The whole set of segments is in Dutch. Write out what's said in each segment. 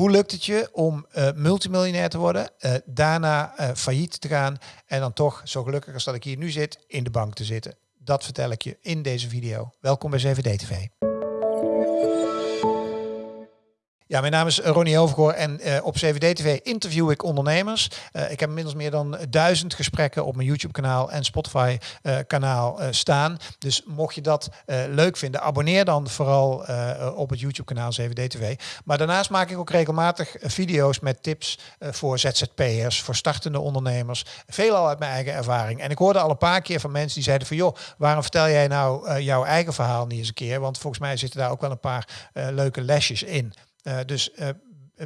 Hoe lukt het je om uh, multimiljonair te worden, uh, daarna uh, failliet te gaan en dan toch, zo gelukkig als dat ik hier nu zit, in de bank te zitten? Dat vertel ik je in deze video. Welkom bij CVD TV. Ja, mijn naam is Ronnie Overgoor en uh, op CVD-TV interview ik ondernemers. Uh, ik heb inmiddels meer dan duizend gesprekken op mijn YouTube-kanaal en Spotify-kanaal staan. Dus mocht je dat leuk vinden, abonneer dan vooral op het YouTube-kanaal CVD-TV. Maar daarnaast maak ik ook regelmatig video's met tips voor ZZP'ers, voor startende ondernemers. Veelal uit mijn eigen ervaring. En ik hoorde al een paar keer van mensen die zeiden van... joh, waarom vertel jij nou jouw eigen verhaal niet eens een keer? Want volgens mij zitten daar ook wel een paar leuke lesjes in. Uh, dus uh,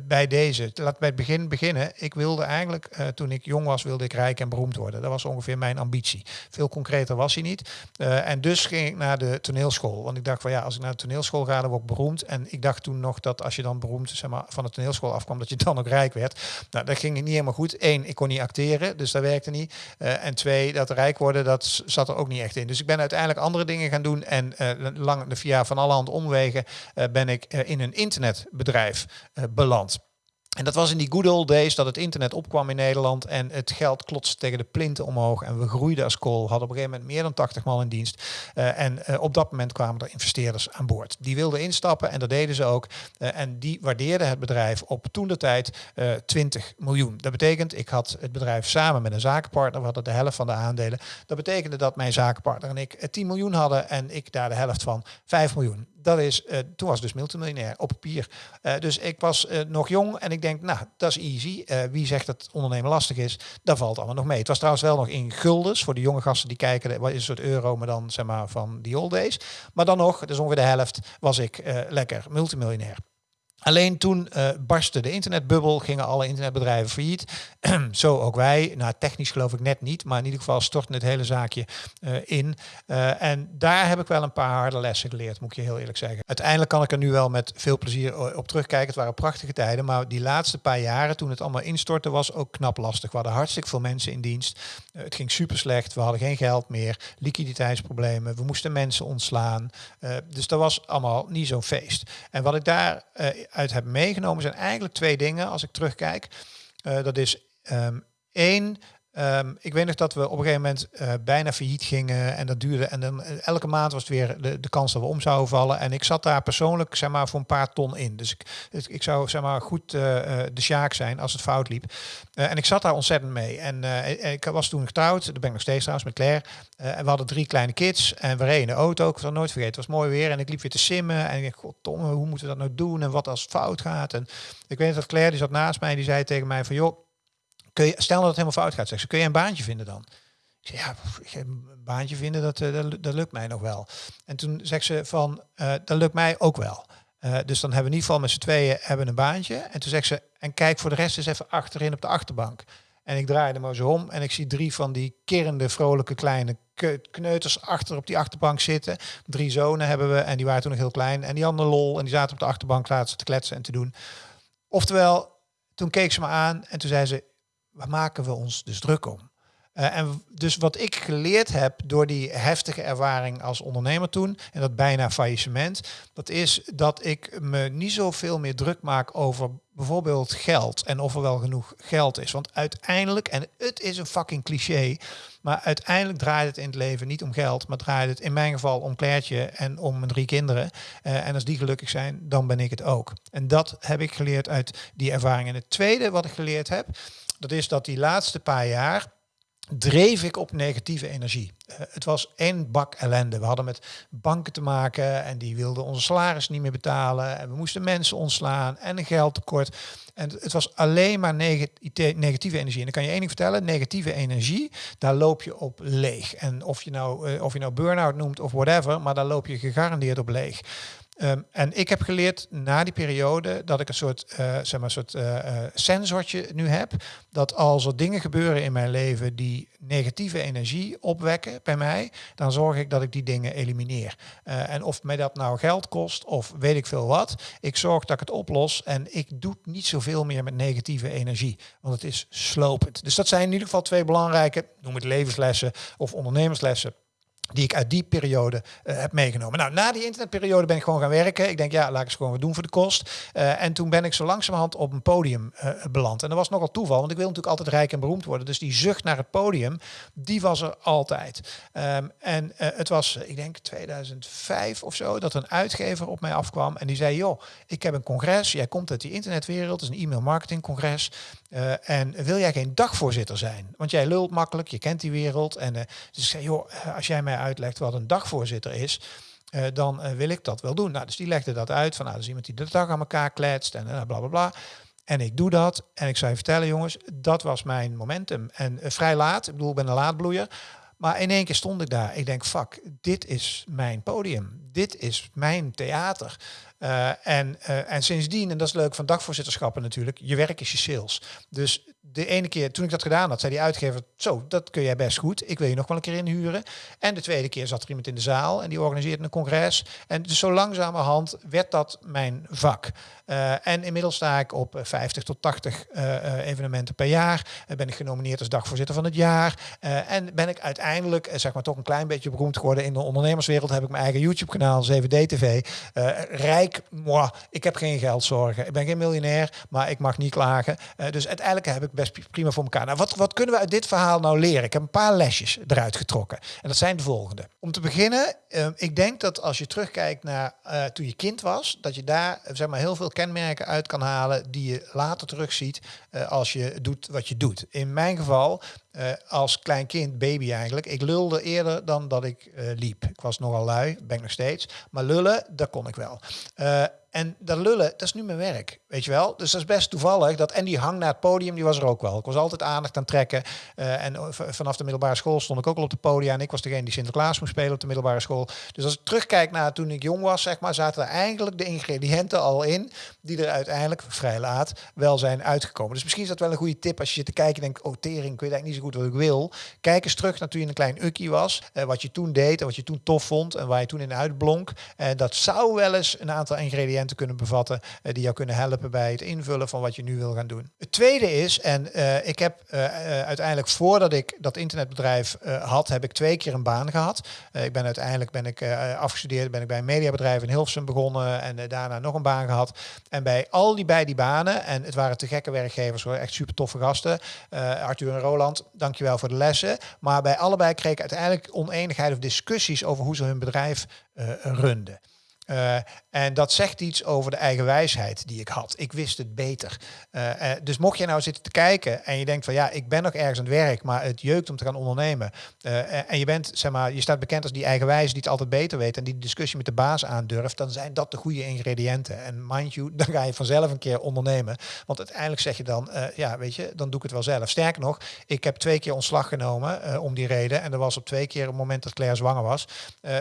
bij deze. Laat bij het begin beginnen. Ik wilde eigenlijk, uh, toen ik jong was, wilde ik rijk en beroemd worden. Dat was ongeveer mijn ambitie. Veel concreter was hij niet. Uh, en dus ging ik naar de toneelschool. Want ik dacht van ja, als ik naar de toneelschool ga, dan word ik beroemd. En ik dacht toen nog dat als je dan beroemd zeg maar, van de toneelschool afkwam, dat je dan ook rijk werd. Nou, dat ging niet helemaal goed. Eén, ik kon niet acteren, dus dat werkte niet. Uh, en twee, dat rijk worden, dat zat er ook niet echt in. Dus ik ben uiteindelijk andere dingen gaan doen. En lang, via van alle hand omwegen ben ik in een internetbedrijf beland. En dat was in die good old days dat het internet opkwam in Nederland en het geld klotste tegen de plinten omhoog. En we groeiden als kool, hadden op een gegeven moment meer dan 80 man in dienst. Uh, en uh, op dat moment kwamen er investeerders aan boord. Die wilden instappen en dat deden ze ook. Uh, en die waardeerden het bedrijf op toen de tijd 20 miljoen. Dat betekent, ik had het bedrijf samen met een zakenpartner, we hadden de helft van de aandelen. Dat betekende dat mijn zakenpartner en ik 10 miljoen hadden en ik daar de helft van 5 miljoen dat is, uh, toen was dus multimiljonair op papier. Uh, dus ik was uh, nog jong en ik denk, nou, dat is easy. wie zegt dat ondernemen lastig is, dat valt allemaal nog mee. Het was trouwens wel nog in guldens voor de jonge gasten die kijken, wat is een soort euro, maar dan zeg maar van die old days. Maar dan nog, dus ongeveer de helft, was ik lekker multimiljonair. Alleen toen uh, barstte de internetbubbel, gingen alle internetbedrijven failliet. Zo ook wij. Nou, technisch geloof ik net niet, maar in ieder geval stortte het hele zaakje uh, in. Uh, en daar heb ik wel een paar harde lessen geleerd, moet ik je heel eerlijk zeggen. Uiteindelijk kan ik er nu wel met veel plezier op terugkijken. Het waren prachtige tijden, maar die laatste paar jaren, toen het allemaal instortte, was ook knap lastig. We hadden hartstikke veel mensen in dienst. het ging super slecht. We hadden geen geld meer, liquiditeitsproblemen. We moesten mensen ontslaan. dus dat was allemaal niet zo'n feest. En wat ik daar uit heb meegenomen zijn eigenlijk twee dingen als ik terugkijk. Uh, dat is um, één, Um, ik weet nog dat we op een gegeven moment uh, bijna failliet gingen en dat duurde. En dan uh, elke maand was het weer de, de kans dat we om zouden vallen. En ik zat daar persoonlijk zeg maar voor een paar ton in. Dus ik, ik zou zeg maar goed uh, de sjaak zijn als het fout liep. en ik zat daar ontzettend mee. En ik was toen getrouwd, daar ben ik nog steeds trouwens met Claire. en we hadden drie kleine kids en we reden de auto. Ik zal nooit vergeten, het was mooi weer. En ik liep weer te simmen en ik dacht, god Tom, hoe moeten we dat nou doen? En wat als het fout gaat? En ik weet dat Claire, die zat naast mij, die zei tegen mij van joh, kun je, stel dat het helemaal fout gaat, zeg ze, kun je een baantje vinden dan? Ik zei, ja, een baantje vinden, dat, eh, dat, dat, lukt mij nog wel. En toen zegt ze van, uh, dat lukt mij ook wel. Uh, dus dan hebben we in ieder geval met z'n tweeën hebben een baantje. En toen zegt ze, en kijk voor de rest eens even achterin op de achterbank. En ik draaide me zo om en ik zie drie van die kerende, vrolijke kleine kneuters achter op die achterbank zitten. Drie zonen hebben we en die waren toen nog heel klein. En die hadden lol en die zaten op de achterbank laten te kletsen en te doen. Oftewel, toen keek ze me aan en toen zei ze, waar maken we ons dus druk om? Uh, en dus wat ik geleerd heb door die heftige ervaring als ondernemer toen, en dat bijna faillissement, dat is dat ik me niet zoveel meer druk maak over bijvoorbeeld geld en of er wel genoeg geld is. Want uiteindelijk, en het is een fucking cliché, maar uiteindelijk draait het in het leven niet om geld, maar draait het in mijn geval om Kleertje en om mijn drie kinderen. Uh, en als die gelukkig zijn, dan ben ik het ook. En dat heb ik geleerd uit die ervaring. En het tweede wat ik geleerd heb, dat is dat die laatste paar jaar dreef ik op negatieve energie. Uh, het was één bak ellende. We hadden met banken te maken en die wilden onze salaris niet meer betalen. En we moesten mensen ontslaan en een geldtekort. En het was alleen maar negatieve energie. En dan kan je één vertellen, negatieve energie, daar loop je op leeg. En of je nou, uh, of je nou burn-out noemt of whatever, maar daar loop je gegarandeerd op leeg. Um, en ik heb geleerd na die periode dat ik een soort, uh, zeg maar, soort uh, sensortje nu heb. Dat als er dingen gebeuren in mijn leven die negatieve energie opwekken bij mij, dan zorg ik dat ik die dingen elimineer. En of mij dat nou geld kost of weet ik veel wat, ik zorg dat ik het oplos en ik doe niet zoveel meer met negatieve energie. Want het is slopend. Dus dat zijn in ieder geval twee belangrijke, noem het levenslessen of ondernemerslessen die ik uit die periode uh, heb meegenomen. Nou, na die internetperiode ben ik gewoon gaan werken. Ik denk, ja, laat ik eens gewoon wat doen voor de kost. Uh, en toen ben ik zo langzamerhand op een podium uh, beland. En dat was nogal toeval, want ik wil natuurlijk altijd rijk en beroemd worden. Dus die zucht naar het podium, die was er altijd. Um, en het was, ik denk 2005 of zo, dat een uitgever op mij afkwam. En die zei, joh, ik heb een congres. Jij komt uit die internetwereld. Het is een e-mail marketing congres. en wil jij geen dagvoorzitter zijn? Want jij lult makkelijk, je kent die wereld. En dus zei, joh, als jij uitlegt wat een dagvoorzitter is, uh, dan uh, wil ik dat wel doen. Nou, dus die legde dat uit van, nou, dat is iemand die de dag aan elkaar kletst en uh, bla bla bla. En ik doe dat en ik zou je vertellen, jongens, dat was mijn momentum. En vrij laat, ik bedoel, ik ben een laadbloeier. Maar in één keer stond ik daar. Ik denk, fuck, dit is mijn podium. Dit is mijn theater. Uh, en, uh, en sindsdien, en dat is leuk van dagvoorzitterschappen natuurlijk, je werk is je sales. Dus de ene keer toen ik dat gedaan had, zei die uitgever, zo, dat kun jij best goed. Ik wil je nog wel een keer inhuren. En de tweede keer zat er iemand in de zaal en die organiseerde een congres. En dus zo langzamerhand werd dat mijn vak. Uh, en inmiddels sta ik op 50 tot 80 evenementen per jaar. ben ik genomineerd als dagvoorzitter van het jaar. en ben ik uiteindelijk, zeg maar, toch een klein beetje beroemd geworden in de ondernemerswereld. Heb ik mijn eigen YouTube-kanaal, 7D-TV. rijk moi, ik heb geen geldzorgen. Ik ben geen miljonair, maar ik mag niet klagen. Uh, dus uiteindelijk heb ik best prima voor elkaar. Nou, wat, wat kunnen we uit dit verhaal nou leren? Ik heb een paar lesjes eruit getrokken. En dat zijn de volgende. Om te beginnen, uh, ik denk dat als je terugkijkt naar toen je kind was, dat je daar zeg maar, heel veel kenmerken uit kan halen die je later terugziet als je doet wat je doet. In mijn geval als klein kind, baby eigenlijk. Ik lulde eerder dan dat ik liep. Ik was nogal lui, ben ik nog steeds. Maar lullen, dat kon ik wel. Uh, en dat lullen, dat is nu mijn werk, weet je wel. Dus dat is best toevallig. Dat, en die hang naar het podium, die was er ook wel. Ik was altijd aandacht aan trekken. Uh, en vanaf de middelbare school stond ik ook al op de podium. En ik was degene die Sinterklaas moest spelen op de middelbare school. Dus als ik terugkijk naar toen ik jong was, zeg maar, zaten er eigenlijk de ingrediënten al in. Die er uiteindelijk, vrij laat, wel zijn uitgekomen. Dus misschien is dat wel een goede tip als je zit te kijken en denkt, oh tering, ik weet eigenlijk niet zo goed wat ik wil. Kijk eens terug naar toen je een klein ukkie was. Uh, wat je toen deed en wat je toen tof vond. En waar je toen in uitblonk. En dat zou wel eens een aantal ingrediënten te kunnen bevatten uh, die jou kunnen helpen bij het invullen van wat je nu wil gaan doen. Het tweede is, en uh, ik heb uh, uiteindelijk voordat ik dat internetbedrijf had, heb ik twee keer een baan gehad. ik ben uiteindelijk ben ik afgestudeerd, ben ik bij een mediabedrijf in Hilversum begonnen en daarna nog een baan gehad. En bij al die bij die banen, en het waren te gekke werkgevers hoor, echt super toffe gasten. Arthur en Roland, dankjewel voor de lessen. Maar bij allebei kreeg ik uiteindelijk oneenigheid of discussies over hoe ze hun bedrijf runden. Uh, en dat zegt iets over de eigen wijsheid die ik had. Ik wist het beter. Uh, uh, dus mocht je nou zitten te kijken en je denkt van ja, ik ben nog ergens aan het werk, maar het jeukt om te gaan ondernemen. en je bent, zeg maar, je staat bekend als die eigen wijze die het altijd beter weet en die discussie met de baas aandurft, dan zijn dat de goede ingrediënten. En mind you, dan ga je vanzelf een keer ondernemen. Want uiteindelijk zeg je dan, ja, weet je, dan doe ik het wel zelf. Sterker nog, ik heb twee keer ontslag genomen om die reden. En dat was op twee keer het moment dat Claire zwanger was.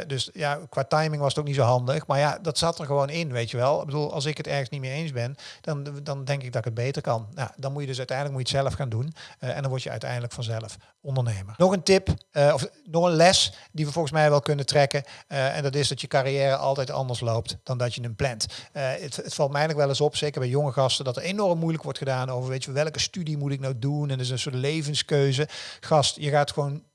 dus ja, qua timing was het ook niet zo handig. Ja, dat zat er gewoon in, weet je wel. Ik bedoel, als ik het ergens niet mee eens ben, dan, dan denk ik dat ik het beter kan. Nou, dan moet je dus uiteindelijk moet je het zelf gaan doen. Uh, en dan word je uiteindelijk vanzelf ondernemer. Nog een tip, uh, of nog een les die we volgens mij wel kunnen trekken. Uh, en dat is dat je carrière altijd anders loopt dan dat je hem plant. Het, het, valt mij nog wel eens op, zeker bij jonge gasten, dat er enorm moeilijk wordt gedaan over, weet je, welke studie moet ik nou doen? En is een soort levenskeuze. Gast, je gaat gewoon 10.000,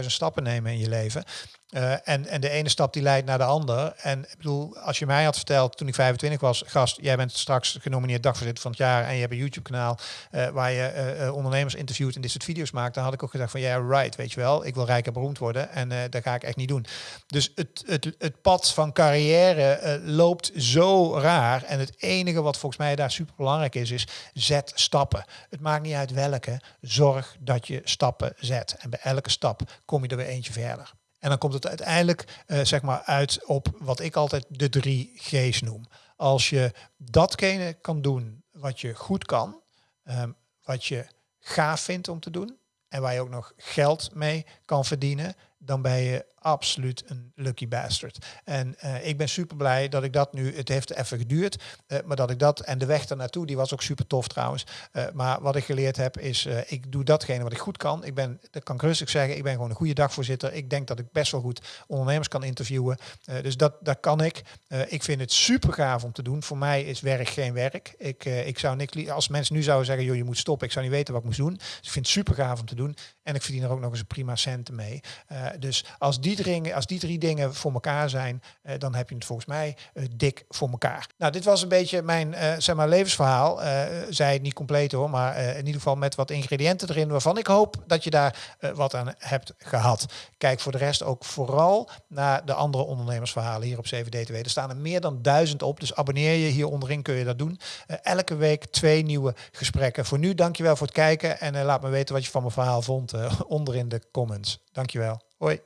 100.000 stappen nemen in je leven. Uh, en, en de ene stap die leidt naar de ander. En ik bedoel, als je mij had verteld toen ik 25 was, gast, jij bent straks genomineerd dagvoorzitter van het jaar en je hebt een YouTube kanaal uh, waar je uh, ondernemers interviewt en dit soort video's maakt, dan had ik ook gezegd van ja, right, weet je wel, ik wil rijk en beroemd worden en dat ga ik echt niet doen. Dus het, het, het pad van carrière loopt zo raar en het enige wat volgens mij daar super belangrijk is, is zet stappen. Het maakt niet uit welke, zorg dat je stappen zet. En bij elke stap kom je er weer eentje verder. En dan komt het uiteindelijk uh, zeg maar uit op wat ik altijd de drie G's noem. Als je datgene kan doen wat je goed kan, um, wat je gaaf vindt om te doen en waar je ook nog geld mee kan verdienen, dan ben je absoluut een lucky bastard. En uh, ik ben super blij dat ik dat nu, het heeft even geduurd, uh, maar dat ik dat en de weg ernaartoe, die was ook super tof trouwens. Uh, maar wat ik geleerd heb is, ik doe datgene wat ik goed kan. Ik ben, dat kan ik rustig zeggen, ik ben gewoon een goede dagvoorzitter. Ik denk dat ik best wel goed ondernemers kan interviewen. dus dat, dat kan ik. ik vind het super gaaf om te doen. Voor mij is werk geen werk. Ik, ik zou niks, als mensen nu zouden zeggen, joh, je moet stoppen, ik zou niet weten wat ik moest doen. Dus ik vind het super gaaf om te doen. En ik verdien er ook nog eens een prima centen mee. Dus als die, drie, als die drie dingen voor elkaar zijn, dan heb je het volgens mij dik voor elkaar. Nou, dit was een beetje mijn zeg maar, levensverhaal. zij het niet compleet hoor, maar in ieder geval met wat ingrediënten erin waarvan ik hoop dat je daar wat aan hebt gehad. Kijk voor de rest ook vooral naar de andere ondernemersverhalen hier op CVD2. Er staan er meer dan duizend op, dus abonneer je hier onderin kun je dat doen. elke week twee nieuwe gesprekken. Voor nu dankjewel voor het kijken en laat me weten wat je van mijn verhaal vond onder in de comments. Dankjewel. Hoi.